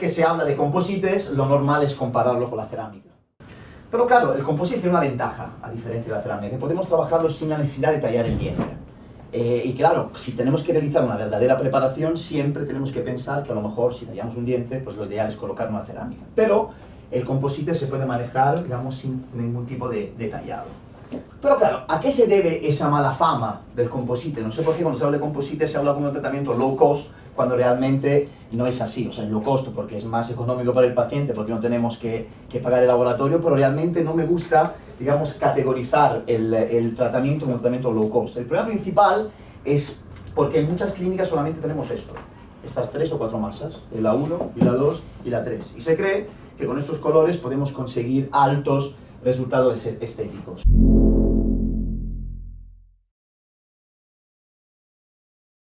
que se habla de composites, lo normal es compararlo con la cerámica. Pero claro, el composite tiene una ventaja, a diferencia de la cerámica, que podemos trabajarlo sin la necesidad de tallar el diente. Eh, y claro, si tenemos que realizar una verdadera preparación, siempre tenemos que pensar que a lo mejor si tallamos un diente, pues lo ideal es colocar una cerámica. Pero el composite se puede manejar, digamos, sin ningún tipo de, de tallado. Pero claro, ¿a qué se debe esa mala fama del composite? No sé por qué cuando se habla de composite se habla de un tratamiento low cost, cuando realmente no es así. O sea, es low cost porque es más económico para el paciente, porque no tenemos que, que pagar el laboratorio, pero realmente no me gusta, digamos, categorizar el, el tratamiento como tratamiento low cost. El problema principal es porque en muchas clínicas solamente tenemos esto, estas tres o cuatro masas, la 1 y la 2 y la 3. Y se cree que con estos colores podemos conseguir altos resultados estéticos.